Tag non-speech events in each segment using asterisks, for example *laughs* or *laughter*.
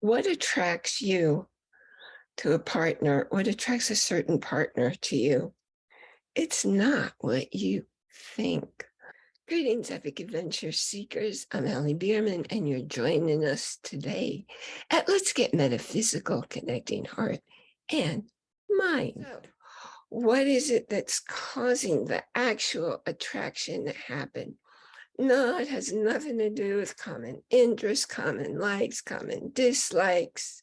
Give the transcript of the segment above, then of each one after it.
what attracts you to a partner? What attracts a certain partner to you? It's not what you think. Greetings, Epic Adventure Seekers. I'm Allie Bierman, and you're joining us today at Let's Get Metaphysical, Connecting Heart and Mind. So, what is it that's causing the actual attraction to happen? No, it has nothing to do with common interests, common likes, common dislikes.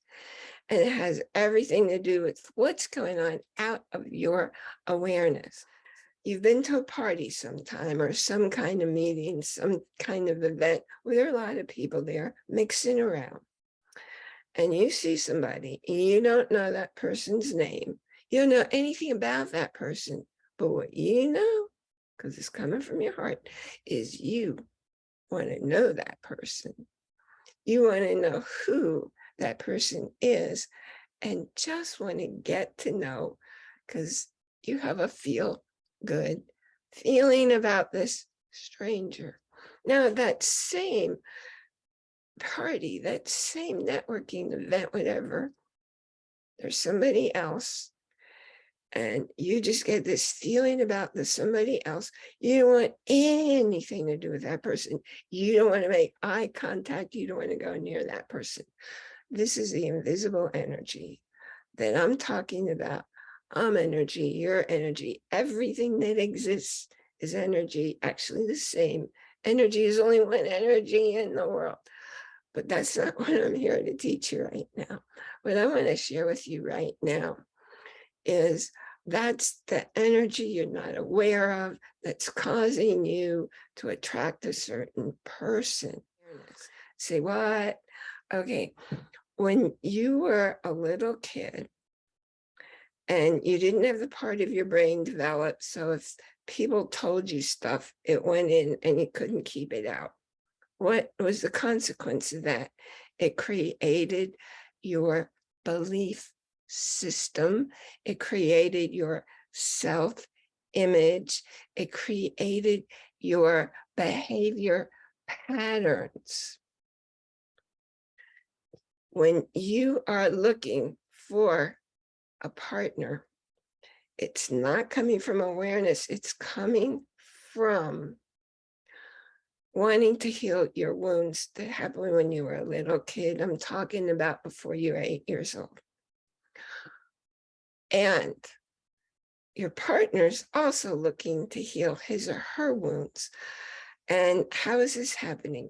And it has everything to do with what's going on out of your awareness. You've been to a party sometime or some kind of meeting, some kind of event where there are a lot of people there mixing around. And you see somebody, you don't know that person's name. You don't know anything about that person, but what you know because it's coming from your heart, is you want to know that person. You want to know who that person is and just want to get to know because you have a feel good feeling about this stranger. Now that same party, that same networking event, whatever, there's somebody else and you just get this feeling about the somebody else. You don't want anything to do with that person. You don't want to make eye contact. You don't want to go near that person. This is the invisible energy that I'm talking about. I'm energy, your energy, everything that exists is energy, actually the same. Energy is only one energy in the world. But that's not *laughs* what I'm here to teach you right now. What I want to share with you right now is that's the energy you're not aware of that's causing you to attract a certain person. Say what? Okay, when you were a little kid and you didn't have the part of your brain developed, so if people told you stuff, it went in and you couldn't keep it out. What was the consequence of that? It created your belief system. It created your self-image. It created your behavior patterns. When you are looking for a partner, it's not coming from awareness, it's coming from wanting to heal your wounds that happened when you were a little kid. I'm talking about before you were eight years old. And your partner's also looking to heal his or her wounds. And how is this happening?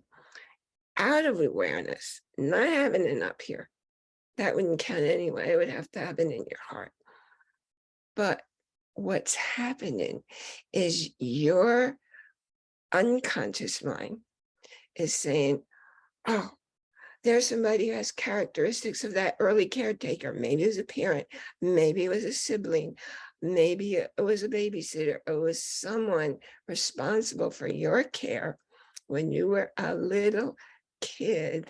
Out of awareness, not having it up here. That wouldn't count anyway. It would have to happen in your heart. But what's happening is your unconscious mind is saying, oh, there's somebody who has characteristics of that early caretaker. Maybe it was a parent, maybe it was a sibling, maybe it was a babysitter, it was someone responsible for your care when you were a little kid.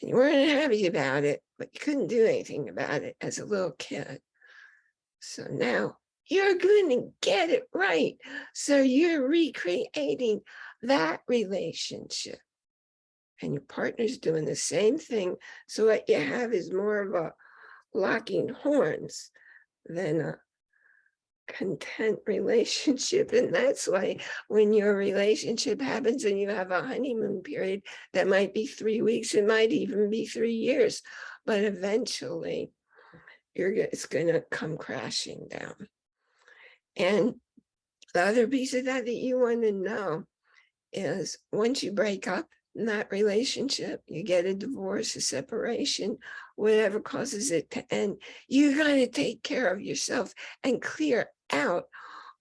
And you weren't happy about it, but you couldn't do anything about it as a little kid. So now you're going to get it right. So you're recreating that relationship and your partner's doing the same thing. So what you have is more of a locking horns than a content *laughs* relationship. And that's why when your relationship happens and you have a honeymoon period, that might be three weeks, it might even be three years, but eventually you're it's going to come crashing down. And the other piece of that that you want to know is once you break up, that relationship, you get a divorce, a separation, whatever causes it to end, you got to take care of yourself and clear out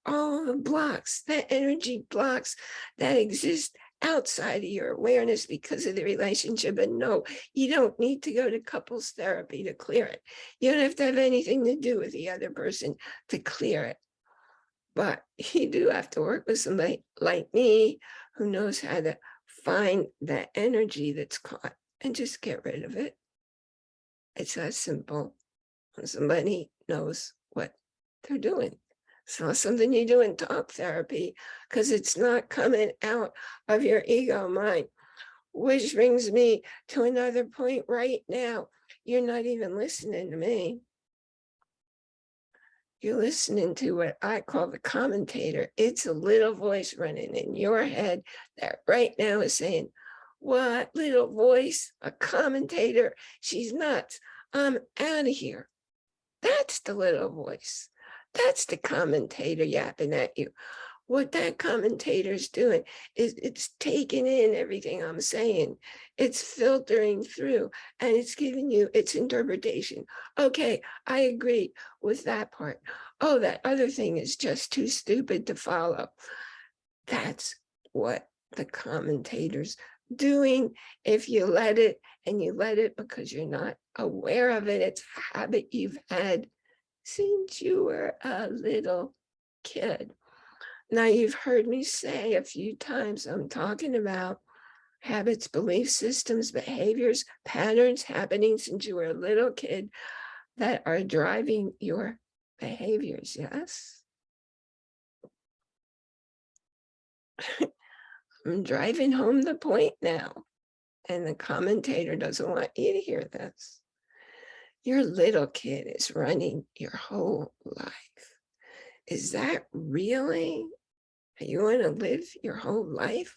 all the blocks, the energy blocks that exist outside of your awareness because of the relationship. And no, you don't need to go to couples therapy to clear it. You don't have to have anything to do with the other person to clear it. But *laughs* you do have to work with somebody like me who knows how to find that energy that's caught and just get rid of it. It's that simple. Somebody knows what they're doing. It's not something you do in talk therapy because it's not coming out of your ego mind. Which brings me to another point right now. You're not even listening to me. You're listening to what I call the commentator. It's a little voice running in your head that right now is saying, what little voice, a commentator, she's nuts. I'm out of here. That's the little voice. That's the commentator yapping at you. What that commentator is doing is it's taking in everything I'm saying. It's filtering through and it's giving you its interpretation. Okay, I agree with that part. Oh, that other thing is just too stupid to follow. That's what the commentators doing if you let it and you let it because you're not aware of it. It's a habit you've had since you were a little kid. Now you've heard me say a few times, I'm talking about habits, belief systems, behaviors, patterns happening since you were a little kid that are driving your behaviors, yes? *laughs* I'm driving home the point now. And the commentator doesn't want you to hear this. Your little kid is running your whole life. Is that really you want to live your whole life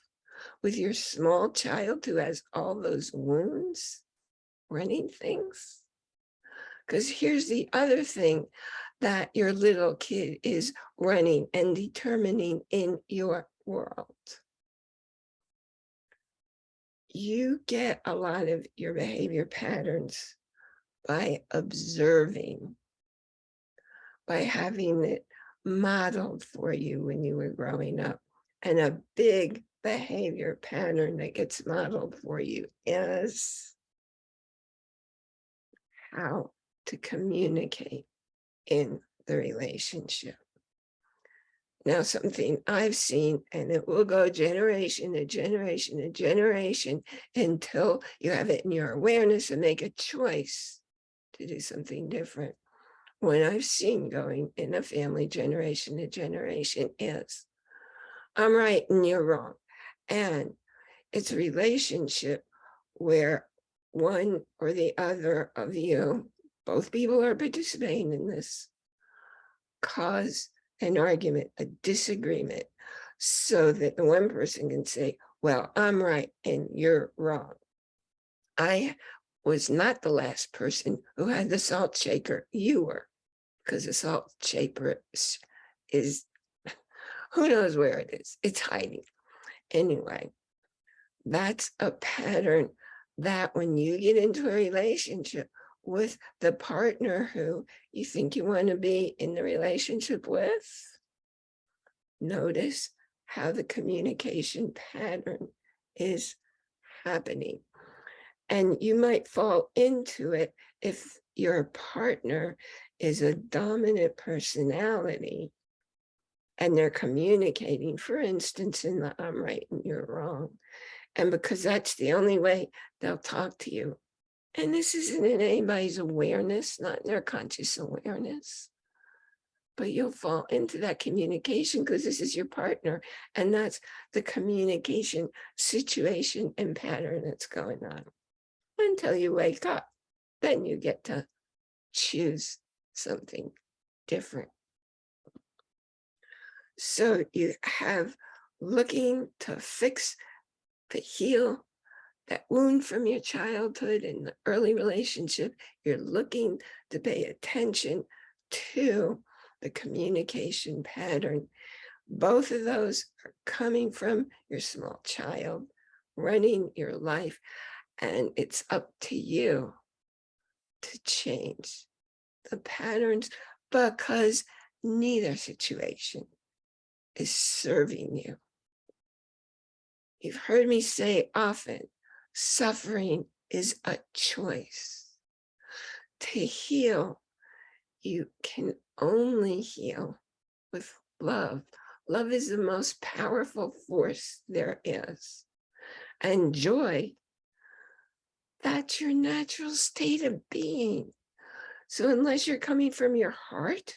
with your small child who has all those wounds running things? Because here's the other thing that your little kid is running and determining in your world you get a lot of your behavior patterns by observing, by having it modeled for you when you were growing up. And a big behavior pattern that gets modeled for you is how to communicate in the relationship. Now, something I've seen, and it will go generation to generation to generation until you have it in your awareness and make a choice to do something different. What I've seen going in a family generation to generation is, I'm right and you're wrong. And it's a relationship where one or the other of you, both people are participating in this, cause an argument, a disagreement, so that the one person can say, well, I'm right and you're wrong. I was not the last person who had the salt shaker. You were, because the salt shaker is, is, *laughs* who knows where it is. It's hiding. Anyway, that's a pattern that when you get into a relationship with the partner who you think you want to be in the relationship with, notice how the communication pattern is happening. And you might fall into it if your partner is a dominant personality and they're communicating, for instance, in the I'm right and you're wrong. And because that's the only way they'll talk to you and this isn't in anybody's awareness, not in their conscious awareness. But you'll fall into that communication because this is your partner. And that's the communication situation and pattern that's going on until you wake up. Then you get to choose something different. So you have looking to fix, to heal, that wound from your childhood and the early relationship, you're looking to pay attention to the communication pattern. Both of those are coming from your small child, running your life, and it's up to you to change the patterns because neither situation is serving you. You've heard me say often, Suffering is a choice. To heal, you can only heal with love. Love is the most powerful force there is. And joy, that's your natural state of being. So unless you're coming from your heart,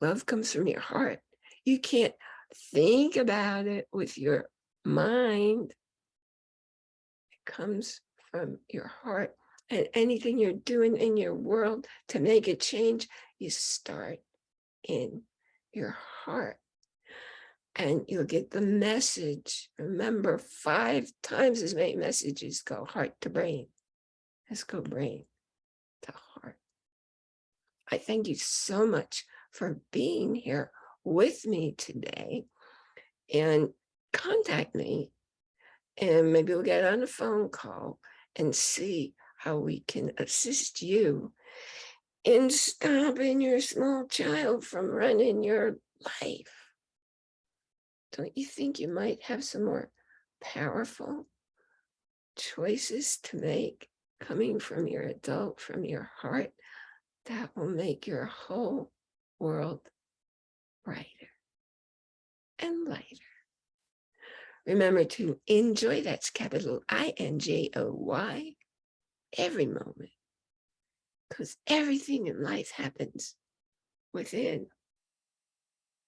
love comes from your heart. You can't think about it with your mind It comes from your heart and anything you're doing in your world to make a change, you start in your heart and you'll get the message. Remember, five times as many messages go heart to brain as go brain. I thank you so much for being here with me today and contact me and maybe we'll get on a phone call and see how we can assist you in stopping your small child from running your life. Don't you think you might have some more powerful choices to make coming from your adult, from your heart, that will make your whole world brighter and lighter. Remember to enjoy, that's capital I-N-J-O-Y, every moment. Because everything in life happens within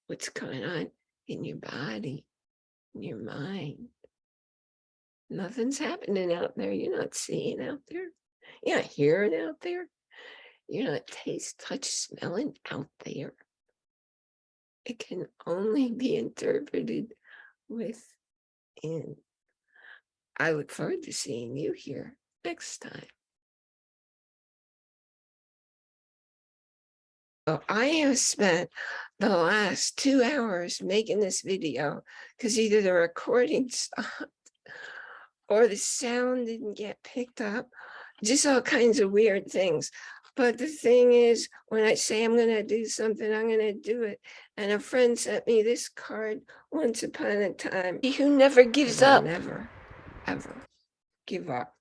what's going on in your body, in your mind. Nothing's happening out there. You're not seeing out there. You're not hearing out there. You're not taste, touch, smelling out there. It can only be interpreted within. I look forward to seeing you here next time. Well, I have spent the last two hours making this video because either the recording *laughs* stopped or the sound didn't get picked up, just all kinds of weird things. But the thing is, when I say I'm going to do something, I'm going to do it. And a friend sent me this card once upon a time. He who never gives up. Never, ever give up.